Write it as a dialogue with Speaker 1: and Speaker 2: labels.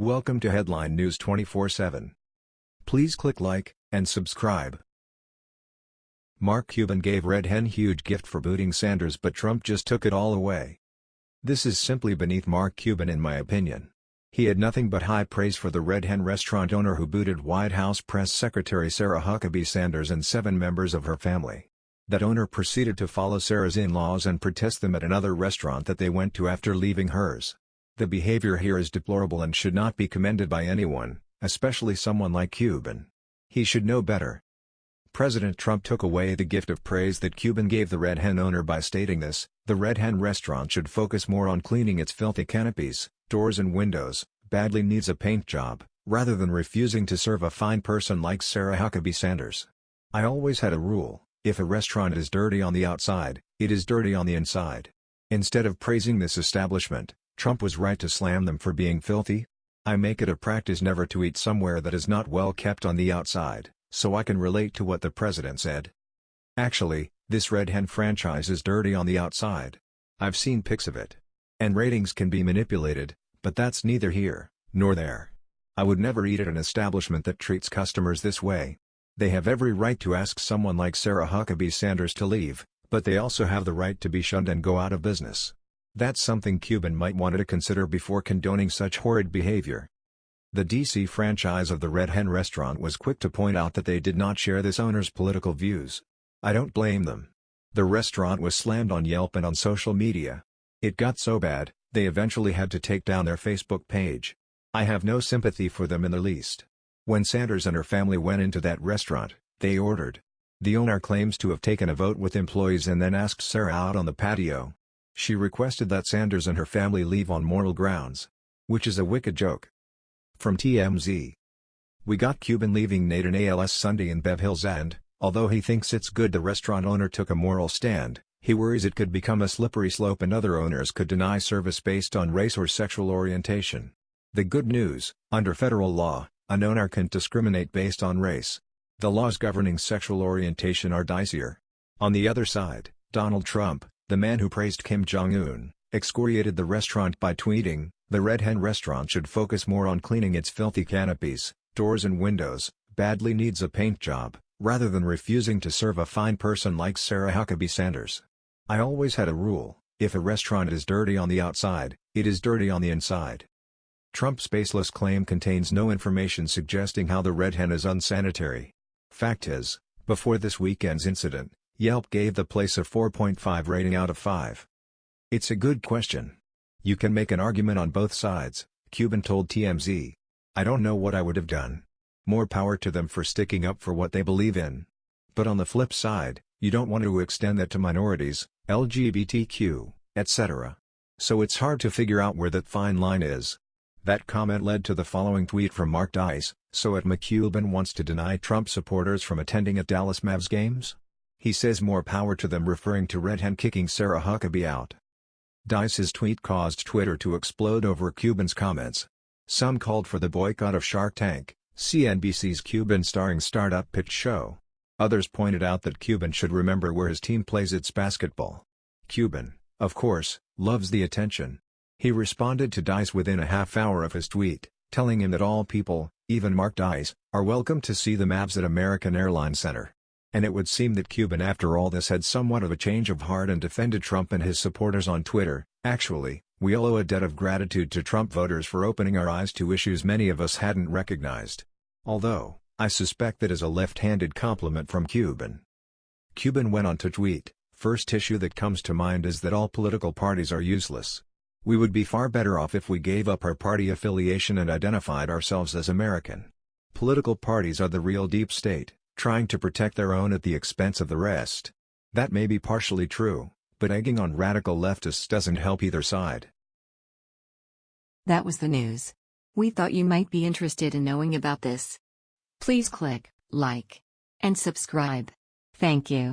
Speaker 1: Welcome to Headline News 24/7. Please click like and subscribe. Mark Cuban gave Red Hen huge gift for booting Sanders but Trump just took it all away. This is simply beneath Mark Cuban in my opinion. He had nothing but high praise for the Red Hen restaurant owner who booted White House Press Secretary Sarah Huckabee Sanders and seven members of her family. That owner proceeded to follow Sarah's in-laws and protest them at another restaurant that they went to after leaving hers. The behavior here is deplorable and should not be commended by anyone, especially someone like Cuban. He should know better. President Trump took away the gift of praise that Cuban gave the Red Hen owner by stating this, the Red Hen restaurant should focus more on cleaning its filthy canopies, doors and windows, badly needs a paint job, rather than refusing to serve a fine person like Sarah Huckabee Sanders. I always had a rule, if a restaurant is dirty on the outside, it is dirty on the inside. Instead of praising this establishment, Trump was right to slam them for being filthy. I make it a practice never to eat somewhere that is not well kept on the outside, so I can relate to what the president said. Actually, this Red Hen franchise is dirty on the outside. I've seen pics of it. And ratings can be manipulated, but that's neither here, nor there. I would never eat at an establishment that treats customers this way. They have every right to ask someone like Sarah Huckabee Sanders to leave, but they also have the right to be shunned and go out of business. That's something Cuban might want to consider before condoning such horrid behavior. The DC franchise of the Red Hen restaurant was quick to point out that they did not share this owner's political views. I don't blame them. The restaurant was slammed on Yelp and on social media. It got so bad, they eventually had to take down their Facebook page. I have no sympathy for them in the least. When Sanders and her family went into that restaurant, they ordered. The owner claims to have taken a vote with employees and then asked Sarah out on the patio. She requested that Sanders and her family leave on moral grounds. Which is a wicked joke. From TMZ. We got Cuban leaving Nate 'n Al's Sunday in Bev Hills and, although he thinks it's good the restaurant owner took a moral stand, he worries it could become a slippery slope and other owners could deny service based on race or sexual orientation. The good news, under federal law, an owner can't discriminate based on race. The laws governing sexual orientation are dicier. On the other side, Donald Trump, the man who praised Kim Jong-un, excoriated the restaurant by tweeting, the Red Hen restaurant should focus more on cleaning its filthy canopies, doors and windows, badly needs a paint job, rather than refusing to serve a fine person like Sarah Huckabee Sanders. I always had a rule, if a restaurant is dirty on the outside, it is dirty on the inside. Trump's baseless claim contains no information suggesting how the Red Hen is unsanitary. Fact is, before this weekend's incident, Yelp gave the place a 4.5 rating out of 5. It's a good question. You can make an argument on both sides, Cuban told TMZ. I don't know what I would have done. More power to them for sticking up for what they believe in. But on the flip side, you don't want to extend that to minorities, LGBTQ, etc. So it's hard to figure out where that fine line is. That comment led to the following tweet from Mark Dice, so at McCuban wants to deny Trump supporters from attending at Dallas Mavs games? He says more power to them referring to Red Hen kicking Sarah Huckabee out. Dice's tweet caused Twitter to explode over Cuban's comments. Some called for the boycott of Shark Tank, CNBC's Cuban-starring startup pitch show. Others pointed out that Cuban should remember where his team plays its basketball. Cuban, of course, loves the attention. He responded to Dice within a half hour of his tweet, telling him that all people, even Mark Dice, are welcome to see the Mavs at American Airlines Center and it would seem that Cuban after all this had somewhat of a change of heart and defended Trump and his supporters on Twitter. Actually, we all owe a debt of gratitude to Trump voters for opening our eyes to issues many of us hadn't recognized. Although, I suspect that is a left-handed compliment from Cuban. Cuban went on to tweet, First issue that comes to mind is that all political parties are useless. We would be far better off if we gave up our party affiliation and identified ourselves as American. Political parties are the real deep state trying to protect their own at the expense of the rest. That may be partially true, but egging on radical leftists doesn't help either side.
Speaker 2: That was the news. We thought you might be interested in knowing about this. Please click like and subscribe. Thank you.